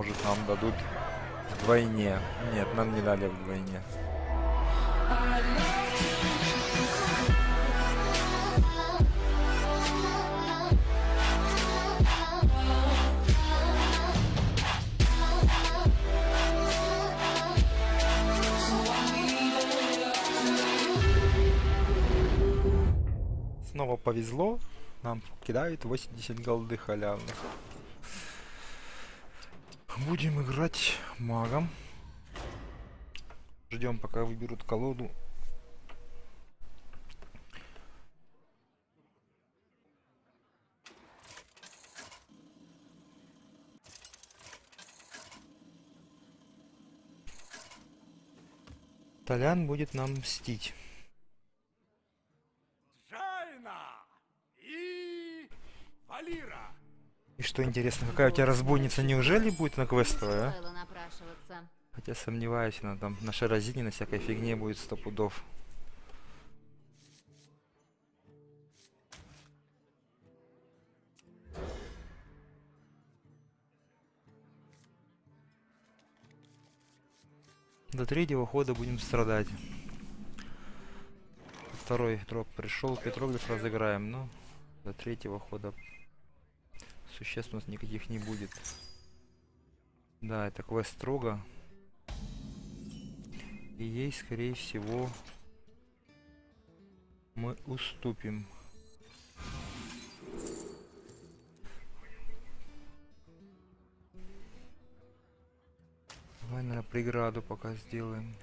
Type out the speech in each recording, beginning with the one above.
может нам дадут вдвойне. Нет, нам не дали вдвойне. Снова повезло. Нам кидают 80 голды халявных. Будем играть магом. Ждем, пока выберут колоду. Толян будет нам мстить. Жайна и Валира. И что интересно, какая у тебя разбойница неужели будет на квестовая? а? Хотя сомневаюсь, она там на шаразине, на всякой фигне будет сто пудов. До третьего хода будем страдать. Второй дроп пришел, петроглиф разыграем, но до третьего хода существ у нас никаких не будет. Да, это квест строго. И ей, скорее всего, мы уступим. Давай, наверное, преграду пока сделаем.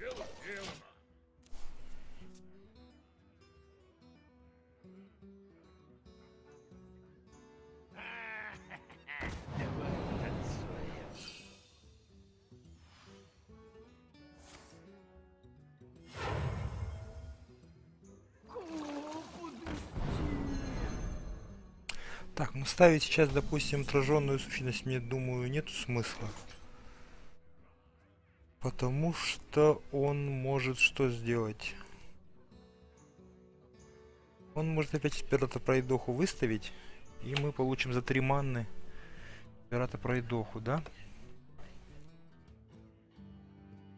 Так, ну ставить сейчас, допустим, отраженную сущность, мне думаю, нету смысла. Потому что он может что сделать? Он может опять пирата пройдоху выставить, и мы получим за три манны пирата пройдоху, да?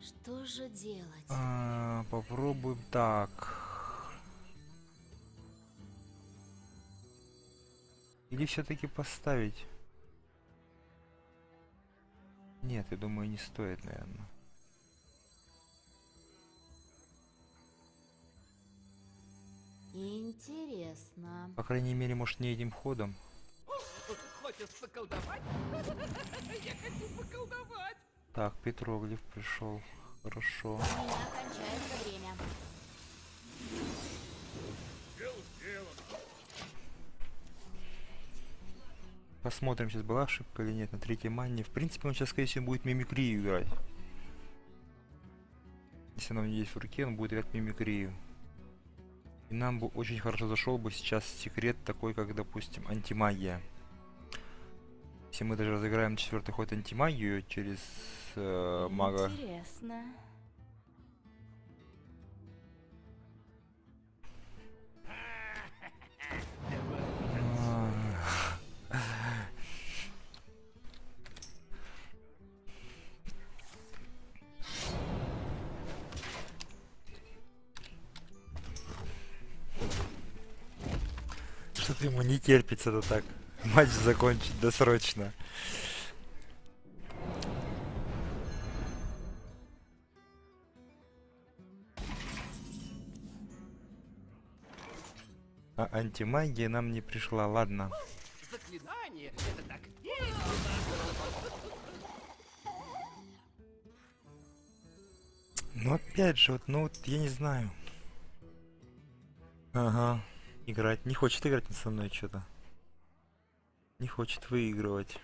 Что же делать? А, попробуем так. Или все-таки поставить? Нет, я думаю, не стоит, наверное. Интересно. По крайней мере, может, не этим ходом. Хочешь поколдовать? Я хочу поколдовать. Так, Петроглиф пришел. Хорошо. У меня кончается время. Посмотрим, сейчас была ошибка или нет на третьей манне. В принципе, он сейчас, скорее всего, будет мимикрию играть. Если она у него есть в руке, он будет играть мимикрию. И нам бы очень хорошо зашел бы сейчас секрет такой, как, допустим, антимагия. Если мы даже разыграем четвертый ход антимагию через э, мага. Интересно. Что-то ему не терпится-то так. Матч закончить досрочно. А антимагия нам не пришла, ладно. Заклинание это так весело. Ну опять же, вот, ну вот я не знаю. Ага, играть. Не хочет играть со мной что-то. Не хочет выигрывать.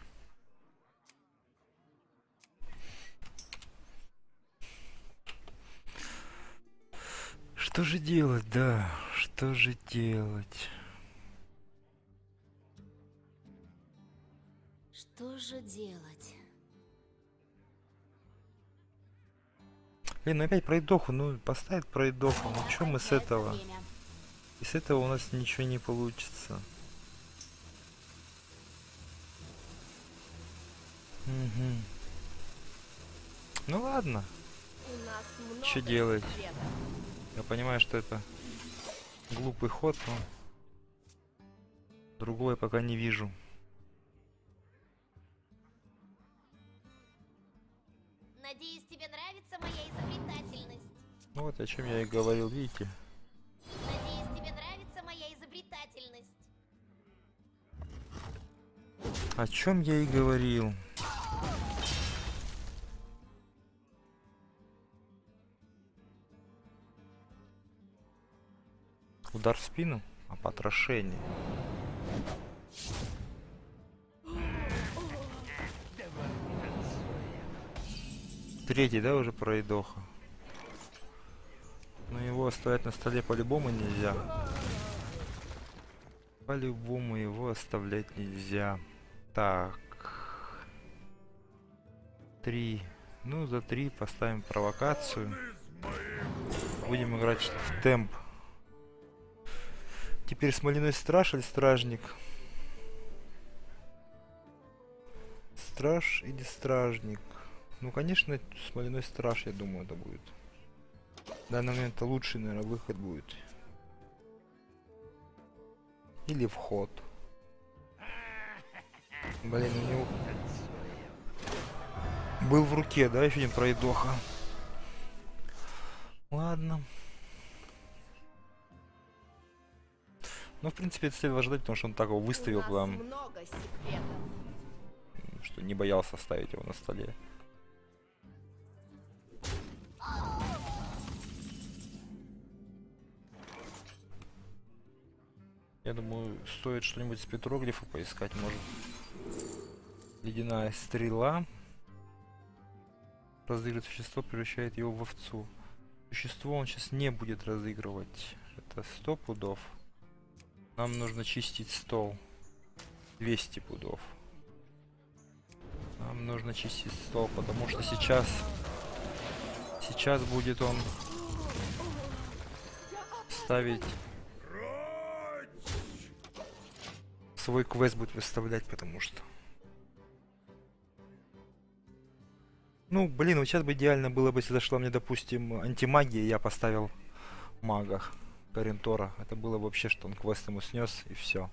Что же делать, да? Что же делать? Что же делать? Блин, ну опять пройдоху, ну поставить пройдоху, ну что мы с этого? время. И с этого у нас ничего не получится. Угу. Ну ладно, Чё делать? секретов. я понимаю, что это глупый ход, но другого я пока не вижу. Надеюсь, тебе нравится моя изобретательность. Ну вот о чем я и говорил, видите? О чем я и говорил. Удар в спину, а потрошение. Третий, да, уже пройдоха. Но его оставлять на столе по-любому нельзя. По-любому его оставлять нельзя. Так. Три. Ну, за три поставим провокацию. Будем играть в темп. Теперь смоляной страж или стражник? Страж или стражник? Ну, конечно, смоляной страж, я думаю, это будет. В данный момент это лучший, наверное, выход будет. Или вход. Блин, у него... Был в руке, да, еще один пройдоха. Ладно. Ну, в принципе, это следовало ждать, потому что он так его выставил прям, что не боялся ставить его на столе. Я думаю, стоит что-нибудь с петроглифа поискать, может. Ледяная стрела. Разыгрывает существо, превращает его в овцу. Существо он сейчас не будет разыгрывать. Это 100 пудов. Нам нужно чистить стол. 200 пудов. Нам нужно чистить стол, потому что сейчас... Сейчас будет он ставить... Свой квест будет выставлять, потому что... Ну, блин, вот сейчас бы идеально было бы, если зашла мне, допустим, антимагия, я поставил мага Карентора. Это было бы вообще, что он квест ему снес, и все.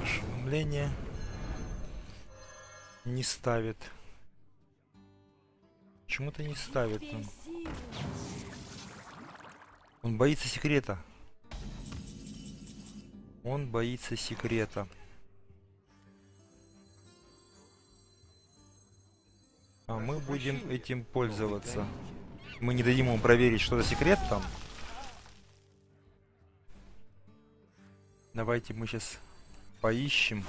Ошеломление. Не ставит. Почему-то не ставит. он. Он боится секрета. Он боится секрета. А мы будем этим пользоваться. Мы не дадим ему проверить, что за секрет там. Давайте мы сейчас поищем.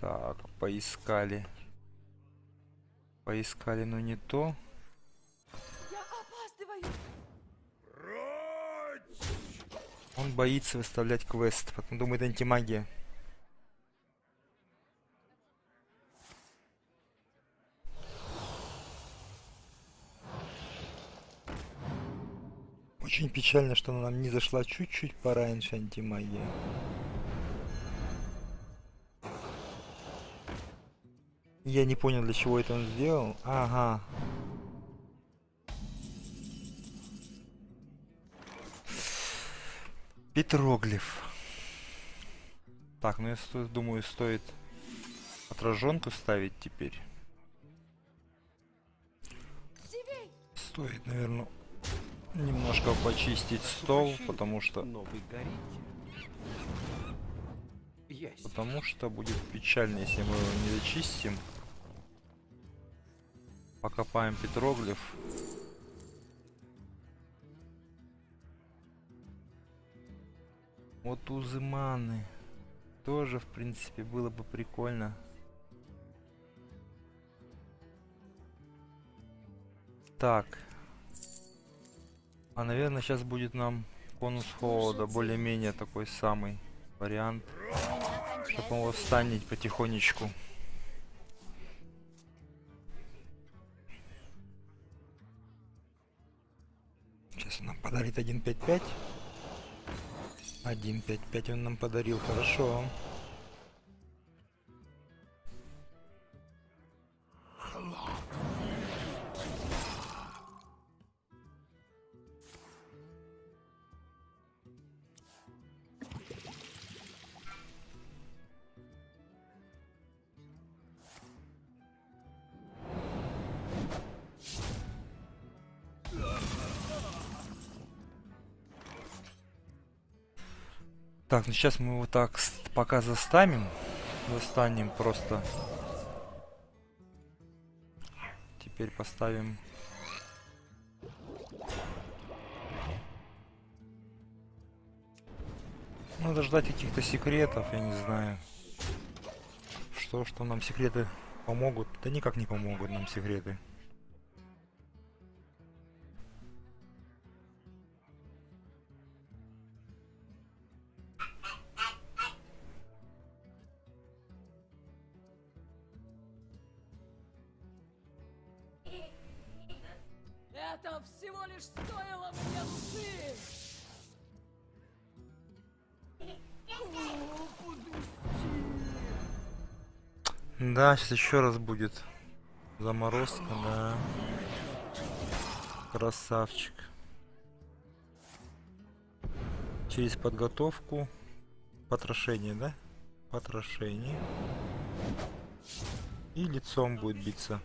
Так, поискали. Поискали, но не то. Он боится выставлять квест, потом думает антимагия. Печально, что она нам не зашла чуть-чуть пораньше антимагия. Я не понял, для чего это он сделал. Ага. Петроглиф. Так, ну я сто- думаю, стоит отраженку ставить теперь. Стоит, наверное, немножко почистить стол, потому что потому что будет печально, если мы его не зачистим. Покопаем петроглиф. Вот узы маны. Тоже, в принципе, было бы прикольно. Так. А, наверное, сейчас будет нам конус холода. Более-менее такой самый вариант. Чтобы его встанет потихонечку. Сейчас он нам подарит 1.5.5. 1.5.5 он нам подарил, хорошо. Так, ну сейчас мы его так пока застанем. Застанем просто. Теперь поставим... Надо ждать каких-то секретов, я не знаю. Что, что нам секреты помогут? Да никак не помогут нам секреты. Да, сейчас еще раз будет заморозка, да. Красавчик. Через подготовку. Потрошение, да? Потрошение. И лицом будет биться.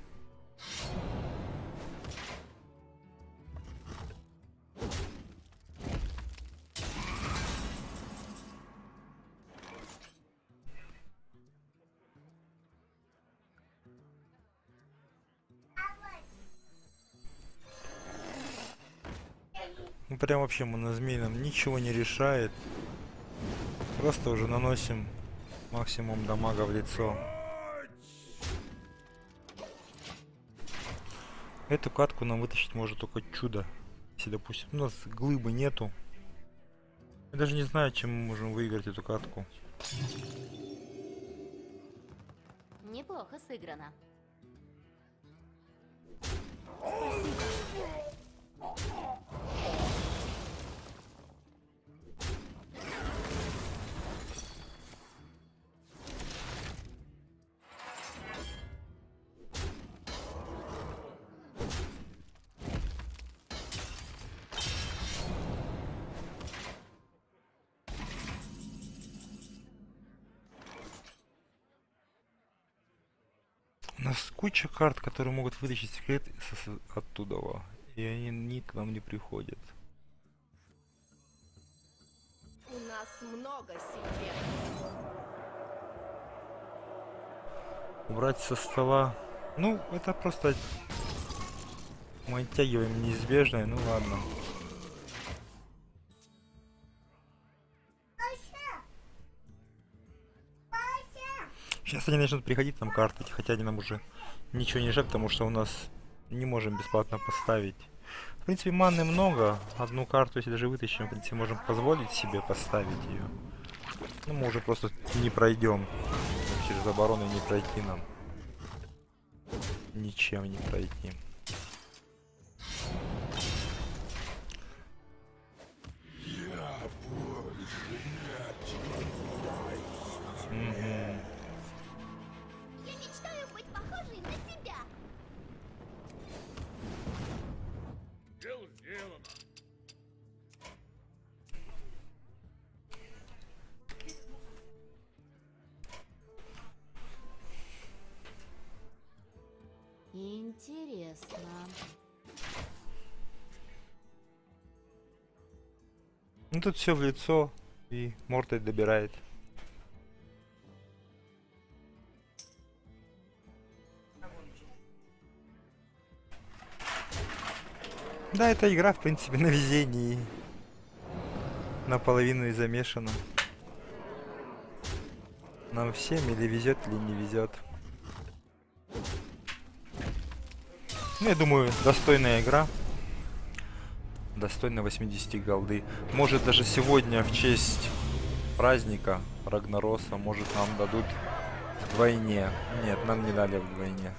Прям вообще монозмей нам ничего не решает. Просто уже наносим максимум дамага в лицо. Эту катку нам вытащить может только чудо. Если, допустим, у нас глыбы нету. Я даже не знаю, чем мы можем выиграть эту катку. Неплохо сыграно. У нас куча карт, которые могут вытащить секрет оттуда. И они ни к нам не приходят. У нас много секретов. Убрать со стола. Ну, это просто мы оттягиваем неизбежное, ну ладно. Сейчас они начнут приходить нам карты, хотя они нам уже ничего не решат, потому что у нас не можем бесплатно поставить. В принципе, маны много. Одну карту, если даже вытащим, в принципе, можем позволить себе поставить ее. Ну, мы уже просто не пройдем. Через оборону не пройти нам. Ничем не пройти. Интересно. Ну тут все в лицо и мордой добирает. Да, эта игра, в принципе, на везении. Наполовину и замешана. Нам всем или везет, или не везет. Ну, я думаю, достойная игра. Достойно 80 голды. Может даже сегодня в честь праздника Рагнароса, может нам дадут вдвойне. Нет, нам не дали вдвойне.